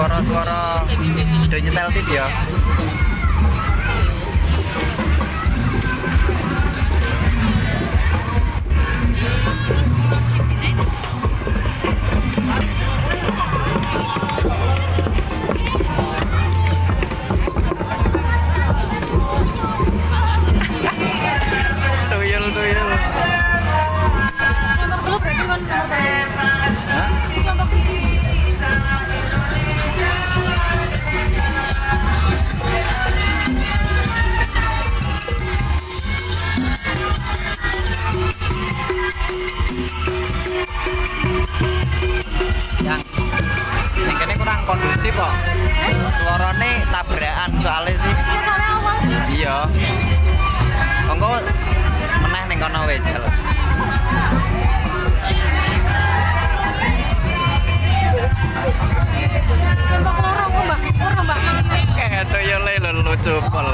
suara-suara udah nyetel tip ya? kondusif kok. Eh? Tabrakan soalnya sih. Soalnya apa? Iya. Engko meneh ning kono. Mbak Mbak. Kayak yo lucu pol.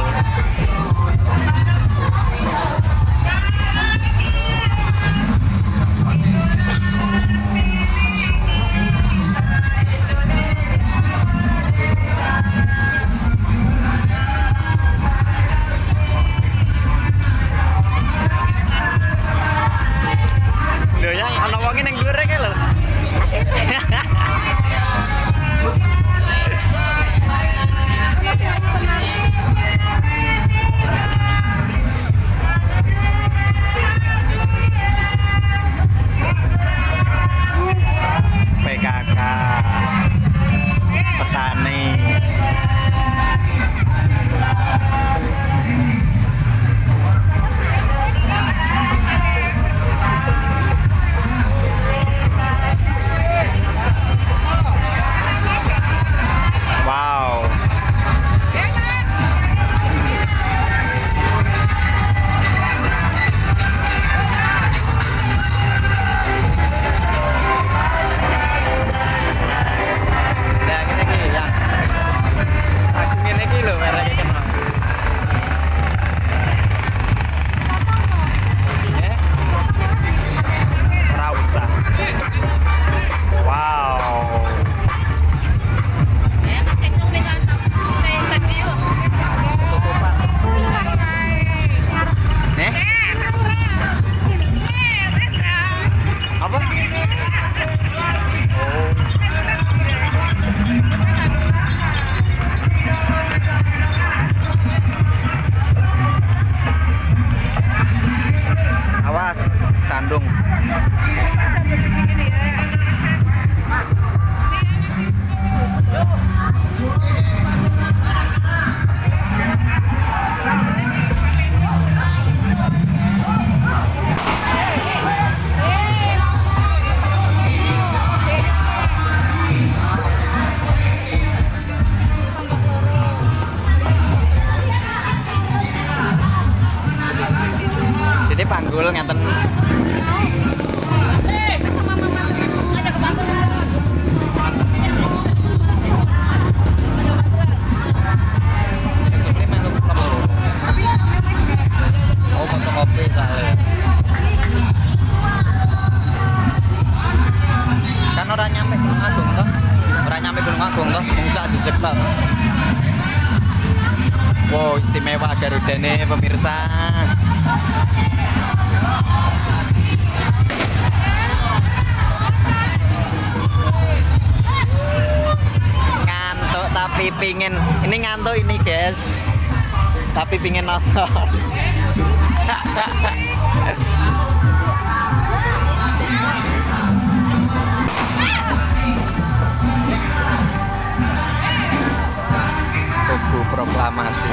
tapi pingin nonton Tunggu Proklamasi.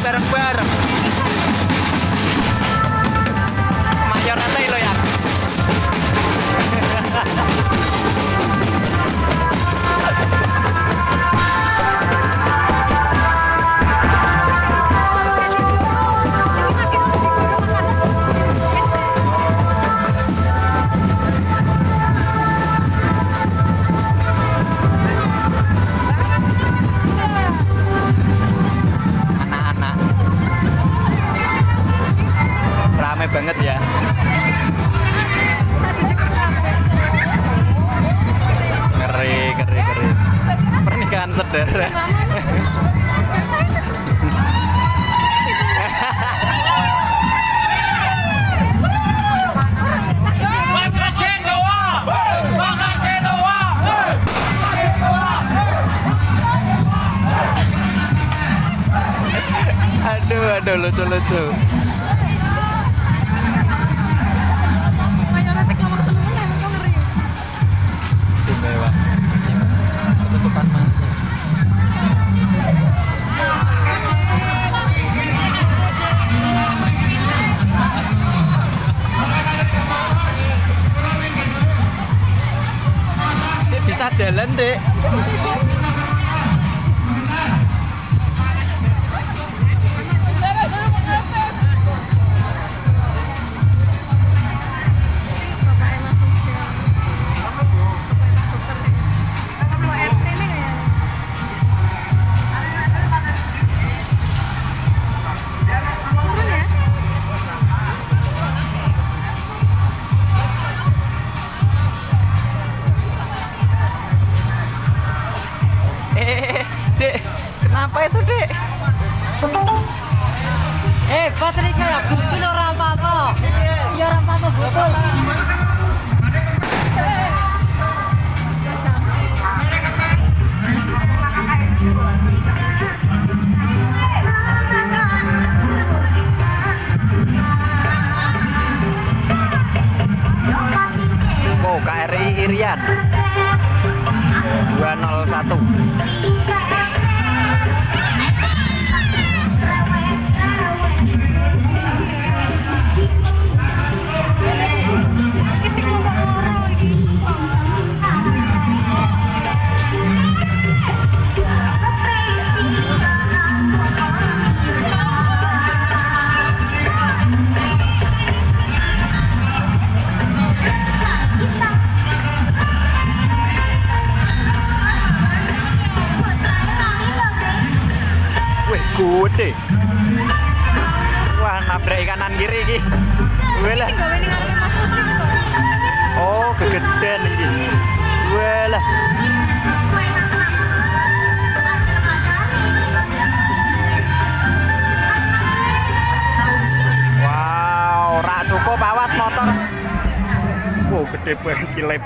bareng-bareng. Mayor nanti lo ya?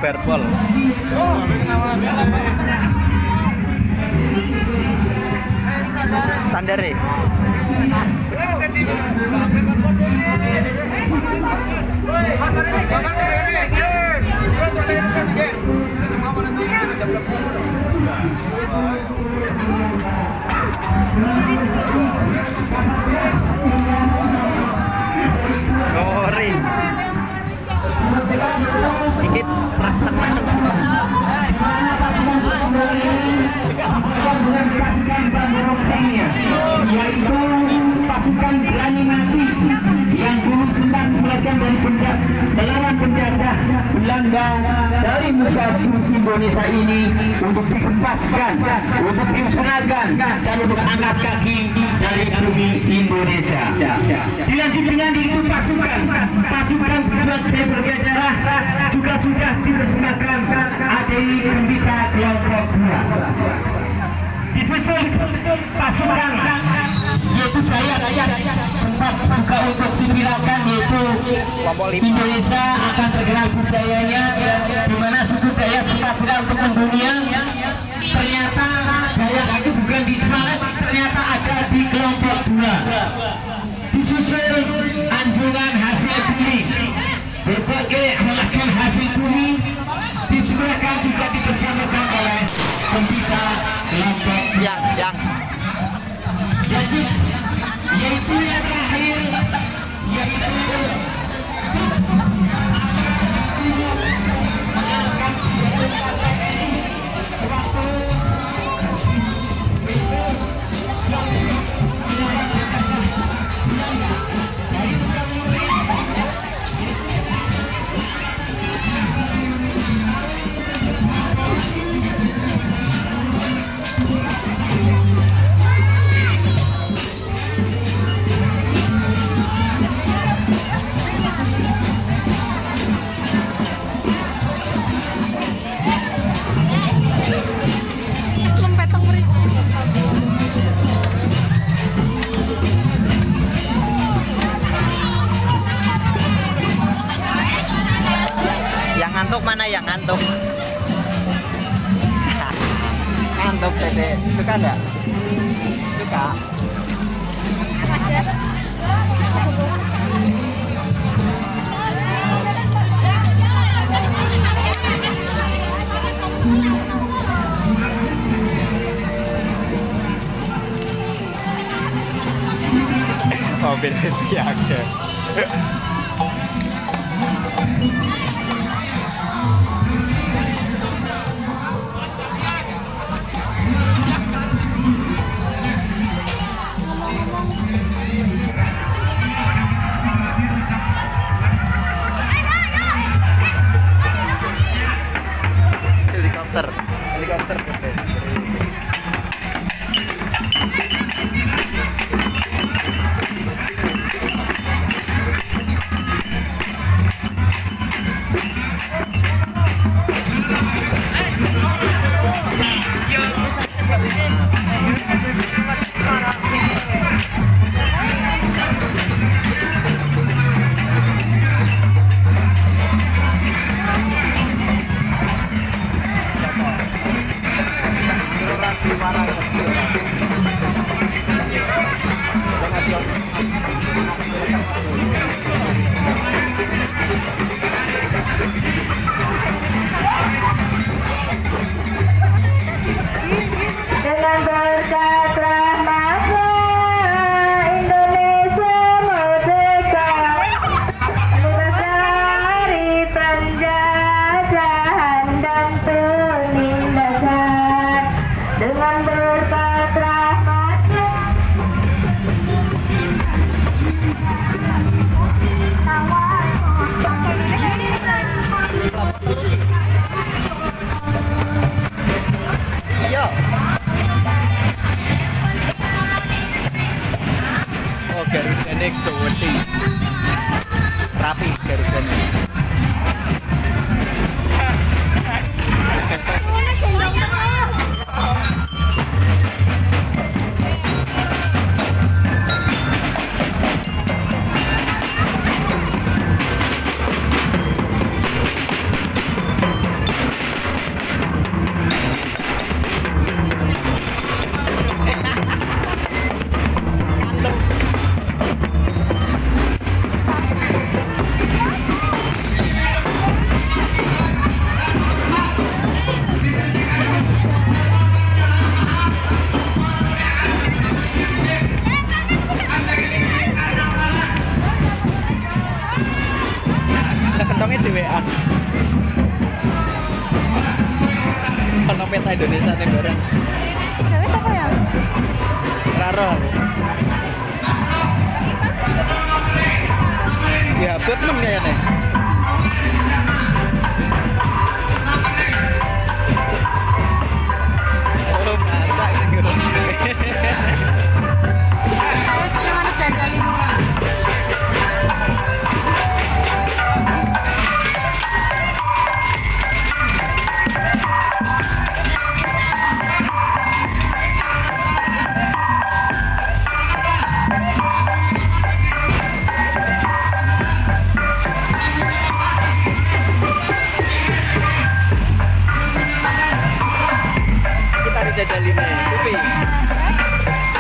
verbal penyangga dari Mujahidin Indonesia ini untuk dikempaskan, untuk dimusnahkan, dan untuk angkat kaki dari bumi Indonesia. Dilanjut dengan itu pasukan, pasukan berjuang dari berbagai daerah juga sudah dipersembahkan ADI Gembita Kelompok 2. Disusul pasukan yaitu bayat sempat juga untuk dipirakan yaitu Indonesia akan tergerak budayanya di mana suku Dayak sempat tidak untuk mendunia ternyata Dayak itu bukan di Semarang ternyata ada di kelompok dua. Disusul anjungan hasil bumi. Berbagai helikopter. Helikopter Yo. Ini gawesi Rapi garisannya.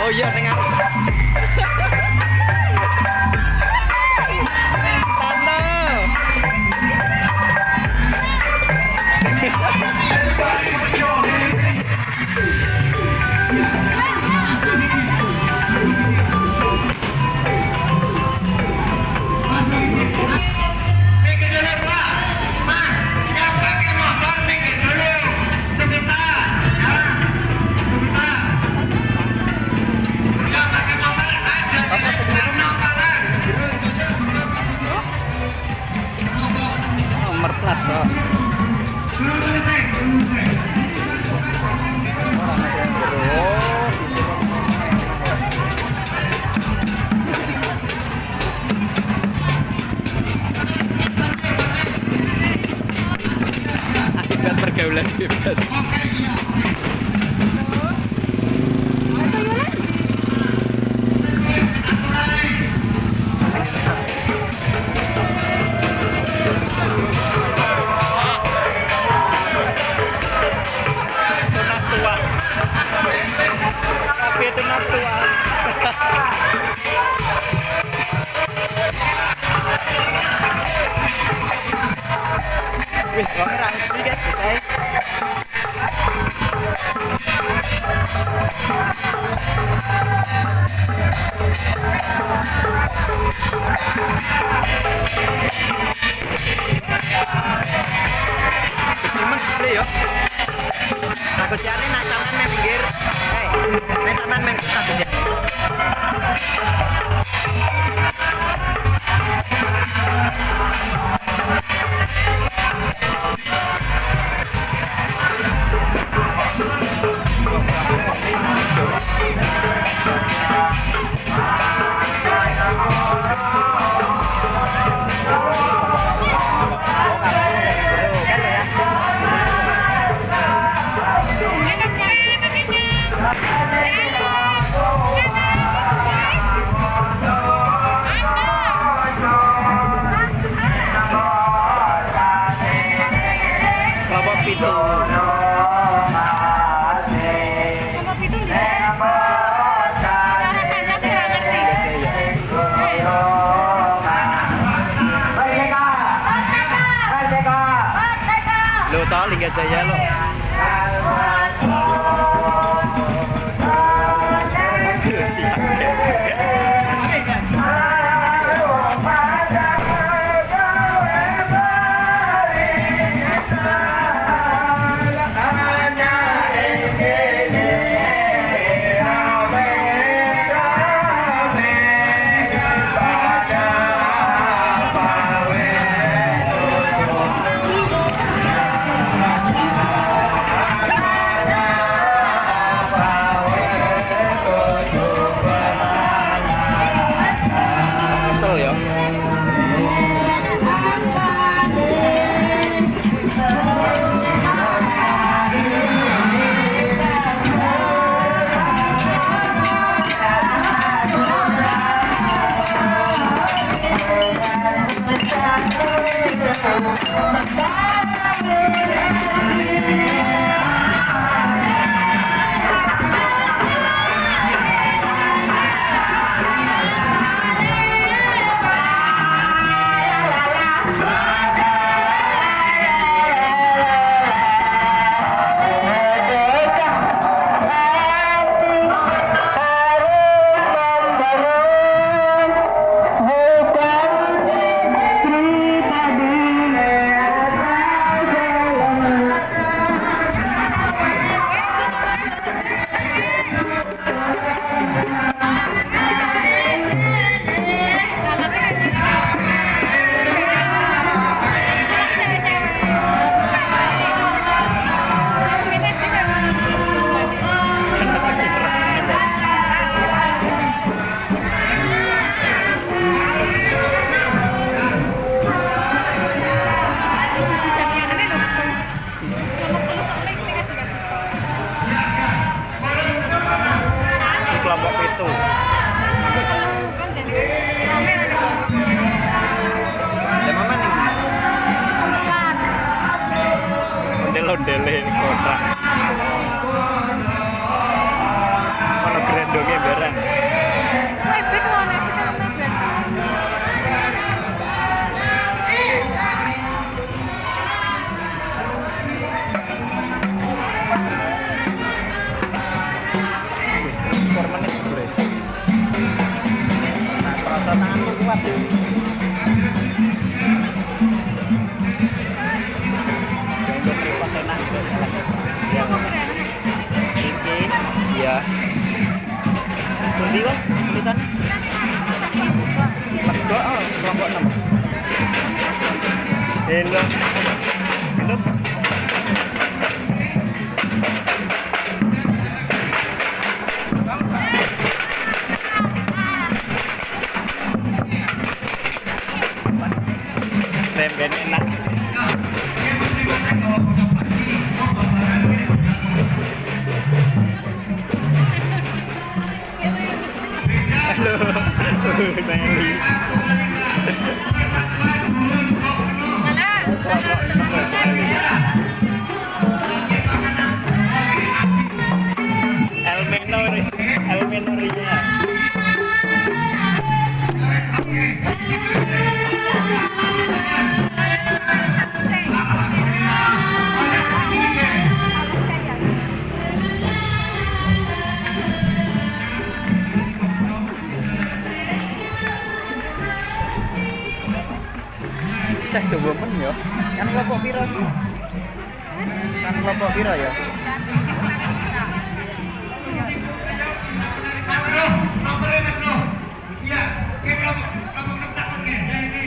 Oh iya, dengar. 在演了。Yo. Kan kelompok piro sih? Kan kelompok piro ya?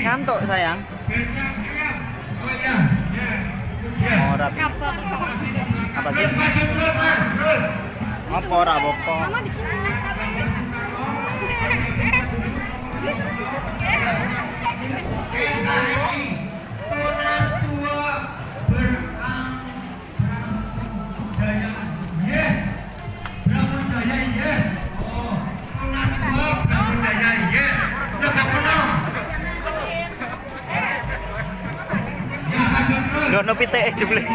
Ngantuk sayang. Oh iya. Ora. Apa sih? Apa ora apa? Mama Dono pitik jebule.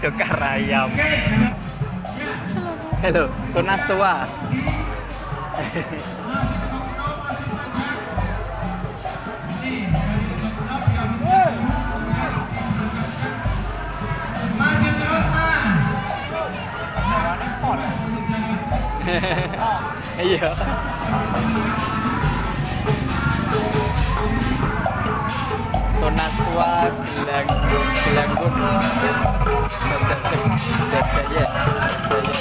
Dokar ayam. Halo, tunas tua. Iya. konas tua gelanggung gelanggung jajak jajak ya jajak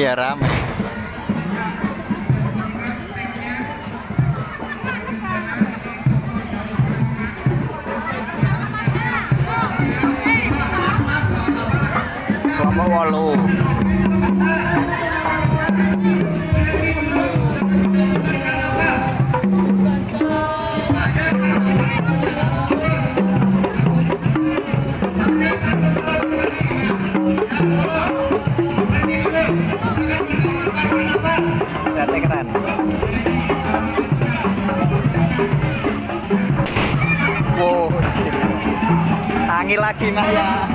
Wah, iki ya rame. lagi Mas ya.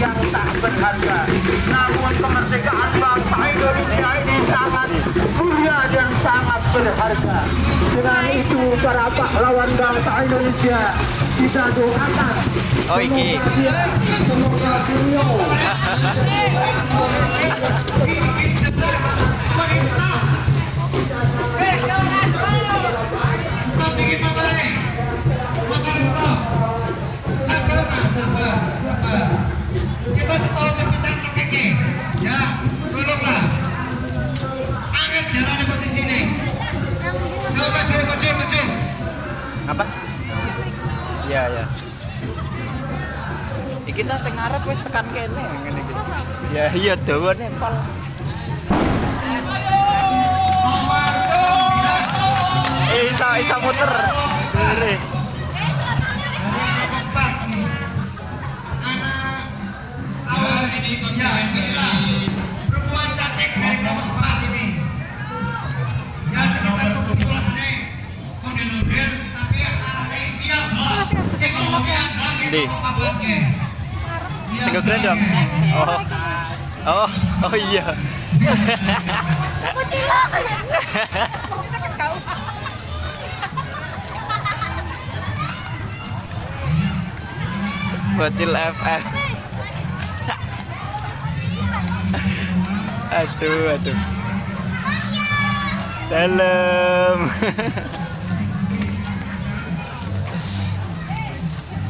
yang tak berharga. Namun kemerdekaan bangsa Indonesia ini sangat mulia dan sangat berharga. Dengan itu para pahlawan bangsa Indonesia kita doakan oh iki. semoga beliau maju, maju, maju. Apa? Iya, iya. Kita sing arep wis tekan kene ngene iki. Ya iya, iya dawane pol. Nomor eh, 9. Isa isa muter. được. Ồ. Ồ ôi giờ Virgil FM Aduh, aduh Dalam